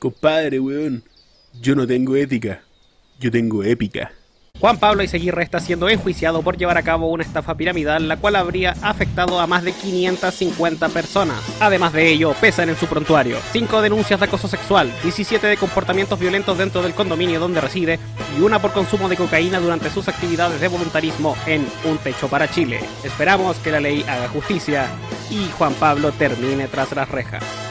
Compadre, weón, yo no tengo ética, yo tengo épica. Juan Pablo Iseguirre está siendo enjuiciado por llevar a cabo una estafa piramidal la cual habría afectado a más de 550 personas. Además de ello, pesan en su prontuario 5 denuncias de acoso sexual, 17 de comportamientos violentos dentro del condominio donde reside y una por consumo de cocaína durante sus actividades de voluntarismo en Un Techo para Chile. Esperamos que la ley haga justicia y Juan Pablo termine tras las rejas.